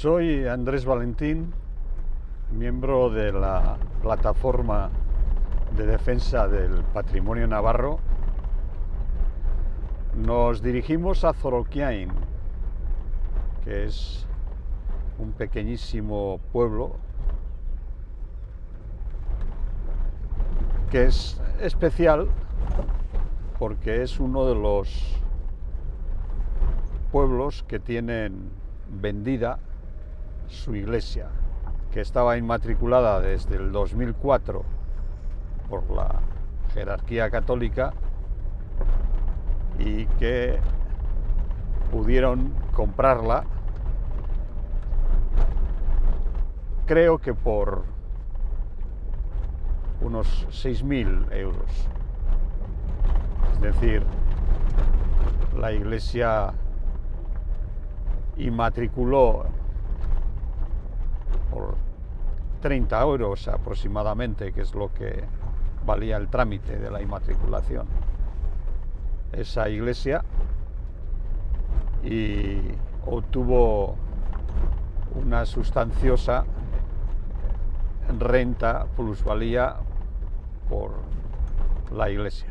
Soy Andrés Valentín, miembro de la plataforma de defensa del patrimonio navarro. Nos dirigimos a Zoroquiain, que es un pequeñísimo pueblo que es especial porque es uno de los pueblos que tienen vendida su iglesia, que estaba inmatriculada desde el 2004 por la jerarquía católica y que pudieron comprarla, creo que por unos 6.000 euros. Es decir, la iglesia inmatriculó por 30 euros aproximadamente, que es lo que valía el trámite de la inmatriculación. Esa iglesia y obtuvo una sustanciosa renta, plusvalía por la iglesia.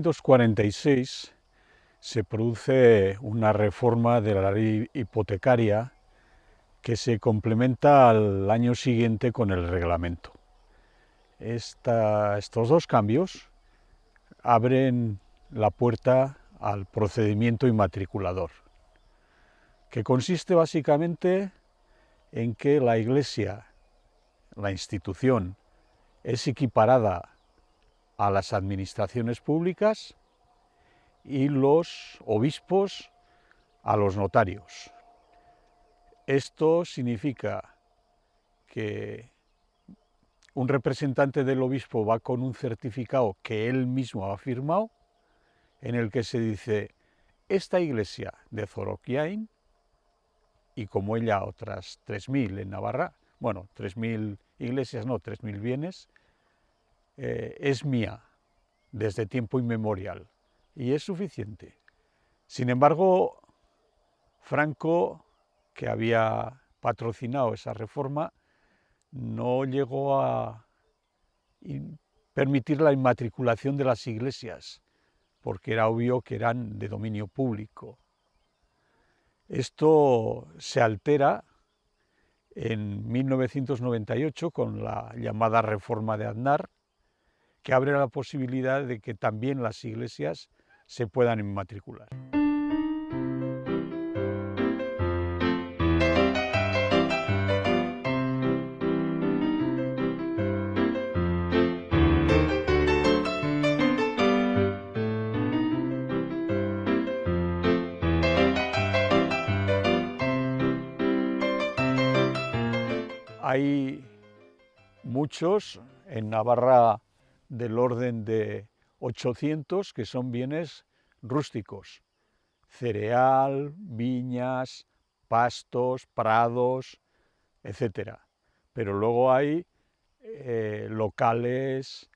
1946 se produce una reforma de la ley hipotecaria que se complementa al año siguiente con el reglamento. Estos dos cambios abren la puerta al procedimiento inmatriculador, que consiste básicamente en que la Iglesia, la institución, es equiparada a las administraciones públicas y los obispos a los notarios. Esto significa que un representante del obispo va con un certificado que él mismo ha firmado, en el que se dice, esta iglesia de Zoroquiain, y como ella otras 3.000 en Navarra, bueno, 3.000 iglesias, no, 3.000 bienes, eh, es mía desde tiempo inmemorial y es suficiente. Sin embargo, Franco, que había patrocinado esa reforma, no llegó a permitir la inmatriculación de las iglesias, porque era obvio que eran de dominio público. Esto se altera en 1998 con la llamada reforma de Aznar, que abre la posibilidad de que también las iglesias se puedan inmatricular. Hay muchos en Navarra del orden de 800 que son bienes rústicos, cereal, viñas, pastos, prados, etcétera. Pero luego hay eh, locales,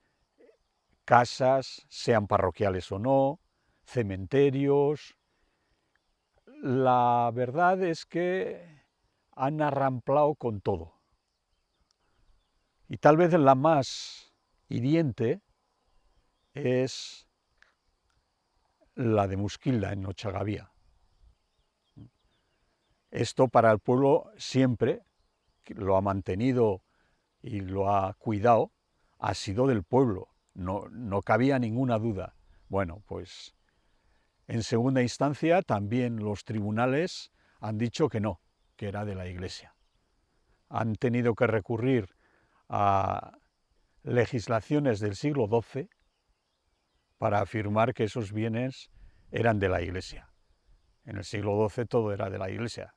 casas, sean parroquiales o no, cementerios. La verdad es que han arramplado con todo. Y tal vez la más hiriente es la de Musquilda, en Ochagavía. Esto para el pueblo siempre, lo ha mantenido y lo ha cuidado, ha sido del pueblo, no, no cabía ninguna duda. Bueno, pues en segunda instancia también los tribunales han dicho que no, que era de la Iglesia. Han tenido que recurrir a legislaciones del siglo XII para afirmar que esos bienes eran de la Iglesia. En el siglo XII todo era de la Iglesia.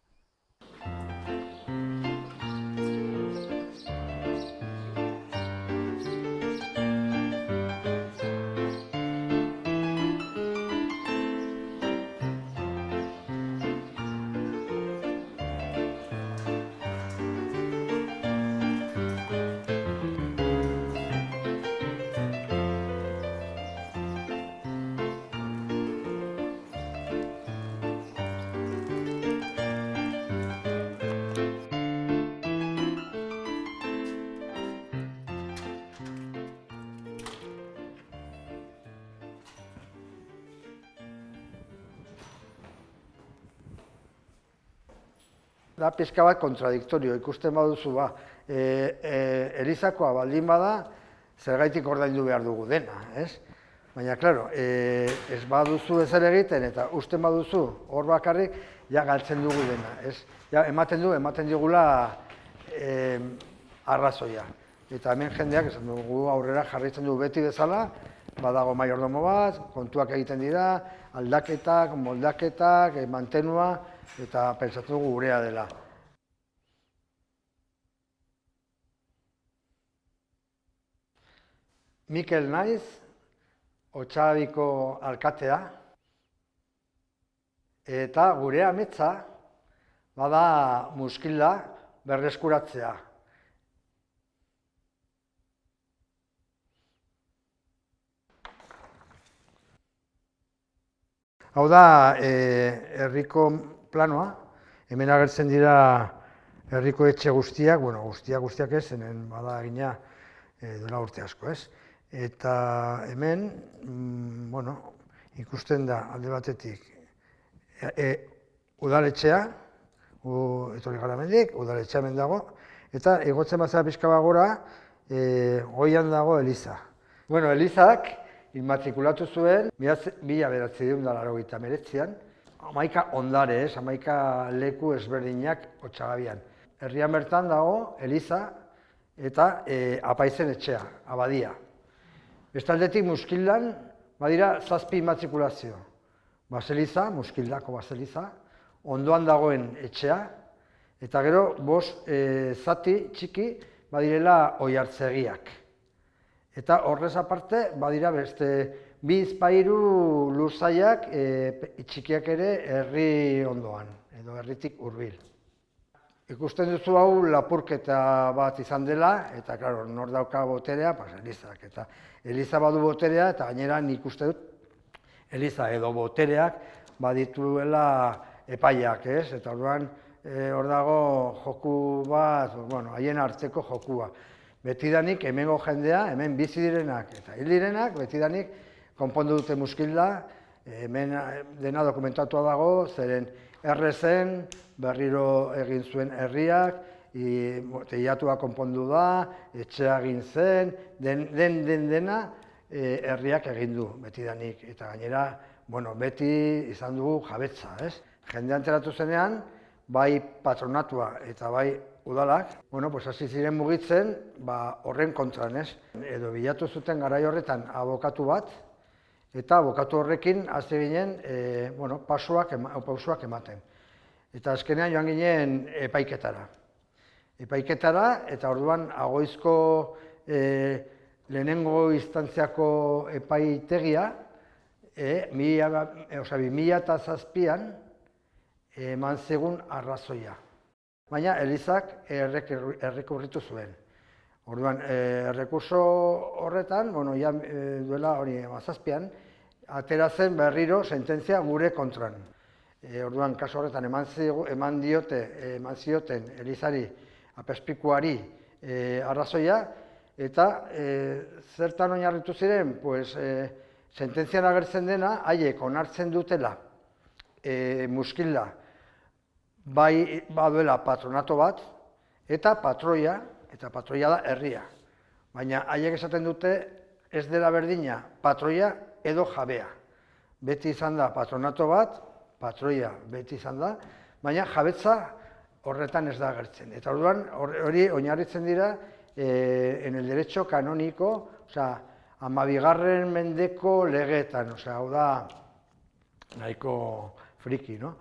Da pizka bat kontradiktorio, ikusten baduzu ba, e, e, Elizakoa baldin bada, zergaitik ordaindu behar dugu dena, ez? Baina, klaro, e, ez baduzu ezer egiten eta usten baduzu hor bakarrik, ja galtzen dugu dena, ez? Ja, ematen du, ematen digula e, arrazoia. Eta hemen jendeak, esan dugu aurrera jarritzen du beti bezala, badago maiordomo bat, kontuak egiten dira, aldaketak, moldaketak, eh, mantenua, eta pentsatu dugu gurea dela. Mikel Naiz, Otxabiko alkatea, eta gure ametza, bada muskila berreskuratzea. Hau da, e, herriko planoa, hemen agertzen dira herriko etxe guztiak, bueno, guztiak guztiak ez, zenen bada egina e, duela urte asko, ez? Eta hemen, mm, bueno, ikusten da alde batetik, e, e, udaletxea, u, etorri gara mendik, udaletxea hemen dago, eta egotzen bat pixka bagora, e, goian dago Eliza. Bueno, Elizak, inmatrikulatu zuen, mila beratzi dut meretzian, amaika ondare ez, amaika leku ezberdinak otxagabian. Herrian bertan dago, Eliza eta e, apaizen etxea, abadia. Bestaldetik muskildan, badira zazpi immatrikulazio. Baseliza, muskildako baseliza, ondoan dagoen etxea, eta gero, bost e, zati txiki, badirela oi hartzegiak. Eta horrez aparte, badira beste bi izpairu lurzaiak e, txikiak ere herri ondoan, edo herritik hurbil. Ikusten duzu hau lapurketa bat izan dela, eta klaro, nor dauka boterea, pas, Elizak. Eta Eliza badu boterea, eta gainera nik uste dut, Eliza edo botereak badituela epaiak, ez? Eta orduan, e, hor dago joku bat, bueno, haien arteko jokua betidanik hemengo jendea, hemen bizi direnak eta hil direnak, betidanik konpondu dute muskilda, hemen eh, dena dokumentatua dago, zeren errezen, berriro egin zuen herriak, teiatua konpondu da, etxea egin zen, den, den, den dena e, herriak egin du betidanik. Eta gainera, bueno, beti izan dugu jabetza, ez? Jende anteratu zenean, bai patronatua eta bai udalak, bueno, pues hasi ziren mugitzen, ba, horren kontran, ez? Edo bilatu zuten garai horretan abokatu bat, eta abokatu horrekin hasi ginen, e, bueno, pasuak, ema, pausuak ematen. Eta azkenean joan ginen epaiketara. Epaiketara, eta orduan agoizko e, lehenengo instantziako epaitegia, e, mila, e, oza, mila eta zazpian, eman zegun arrazoia baina Elizak errekurritu zuen. Orduan, eh, errekurso horretan, bueno, ja, e, duela hori mazazpian, atera zen berriro sententzia gure kontran. E, orduan, kaso horretan, eman, zigu, eman diote, eman zioten Elizari apespikuari e, arrazoia, eta e, zertan oinarritu ziren, pues, e, sententzian agertzen dena, haiek onartzen dutela e, muskilda, bai baduela patronato bat, eta patroia, eta patroia da herria. Baina haiek esaten dute ez dela berdina patroia edo jabea. Beti izan da patronato bat, patroia beti izan da, baina jabetza horretan ez da agertzen. Eta orduan hori oinarritzen dira e, en el derecho canónico, osea, amabigarren mendeko legetan, osea, hau da nahiko friki, no?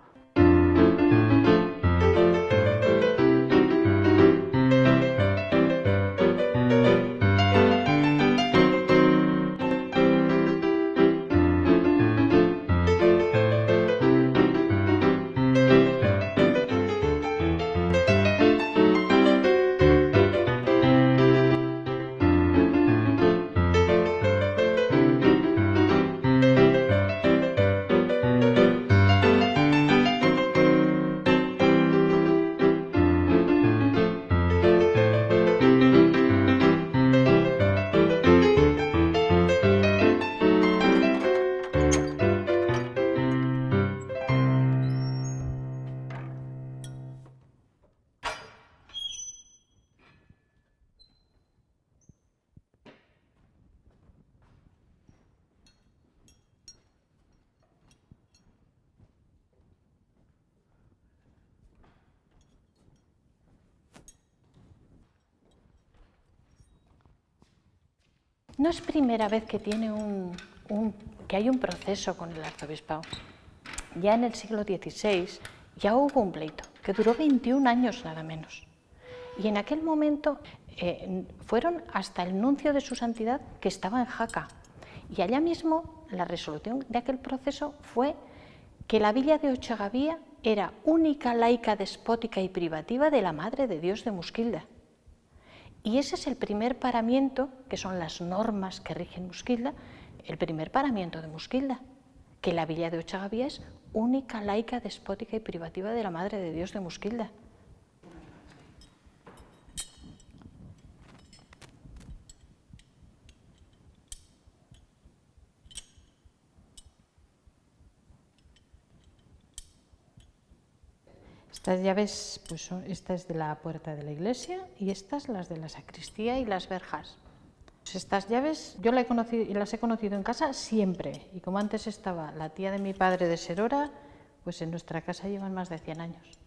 No es primera vez que, tiene un, que hay un proceso con el arzobispado. Ya en el siglo XVI ya hubo un pleito, que duró 21 años nada menos. Y en aquel momento eh, fueron hasta el nuncio de su santidad que estaba en Jaca. Y allá mismo la resolución de aquel proceso fue que la villa de Ochagavía era única laica despótica y privativa de la Madre de Dios de Musquilda. Y ese es el primer paramiento, que son las normas que rigen Musquilda, el primer paramiento de Musquilda, que la villa de Ochagavía es única laica despótica y privativa de la Madre de Dios de Musquilda. Estas llaves, pues esta es de la puerta de la iglesia y estas las de la sacristía y las verjas. Pues estas llaves yo las he, conocido, las he conocido en casa siempre y como antes estaba la tía de mi padre de Serora, pues en nuestra casa llevan más de 100 años.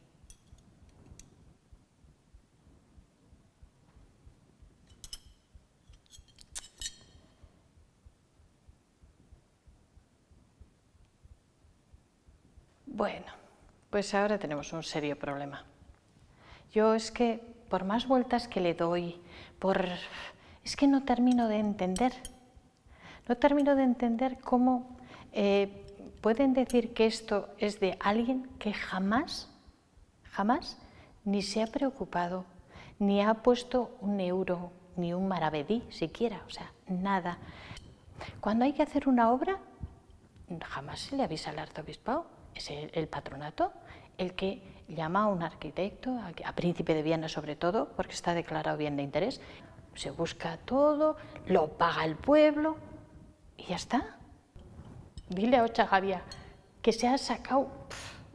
Bueno, pues ahora tenemos un serio problema. Yo es que, por más vueltas que le doy, por... es que no termino de entender. No termino de entender cómo eh, pueden decir que esto es de alguien que jamás, jamás, ni se ha preocupado, ni ha puesto un euro, ni un maravedí siquiera, o sea, nada. Cuando hay que hacer una obra, jamás se le avisa al arzobispado es el, patronato el que llama a un arquitecto, a, príncipe de Viena sobre todo, porque está declarado bien de interés, se busca todo, lo paga el pueblo y ya está. Dile a Ochagavia que se ha sacado,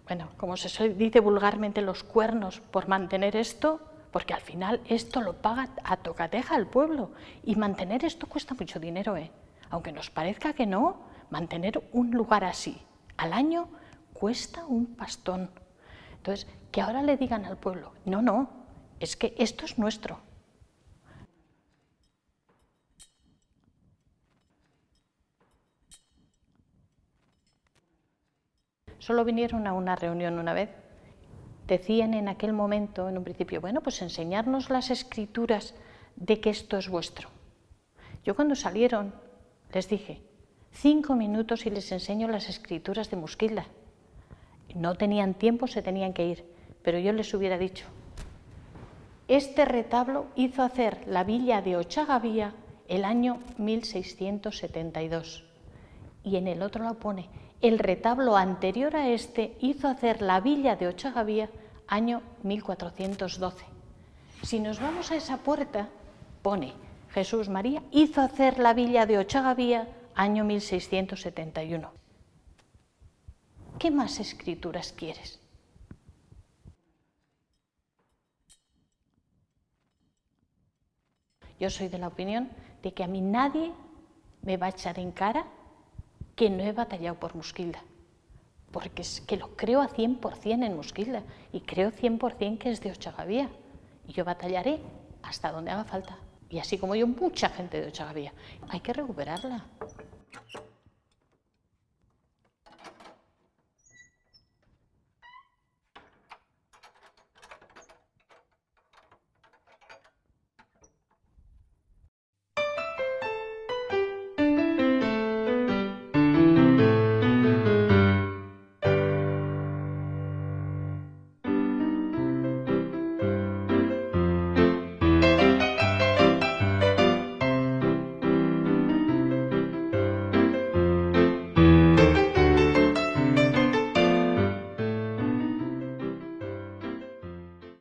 bueno, como se dice vulgarmente, los cuernos por mantener esto, porque al final esto lo paga a tocateja el pueblo y mantener esto cuesta mucho dinero, ¿eh? aunque nos parezca que no, mantener un lugar así al año cuesta un pastón. Entonces, que ahora le digan al pueblo, no, no, es que esto es nuestro. Solo vinieron a una reunión una vez. Decían en aquel momento, en un principio, bueno, pues enseñarnos las escrituras de que esto es vuestro. Yo cuando salieron les dije, cinco minutos y les enseño las escrituras de Musquilda no tenían tiempo, se tenían que ir, pero yo les hubiera dicho, este retablo hizo hacer la villa de Ochagavía el año 1672 y en el otro lo pone, el retablo anterior a este hizo hacer la villa de Ochagavía año 1412. Si nos vamos a esa puerta, pone Jesús María hizo hacer la villa de Ochagavía año 1671. ¿Qué más escrituras quieres? Yo soy de la opinión de que a mí nadie me va a echar en cara que no he batallado por Musquilda, porque es que lo creo a 100% en Musquilda y creo 100% que es de Ochagavía y yo batallaré hasta donde haga falta. Y así como yo, mucha gente de Ochagavía. Hay que recuperarla.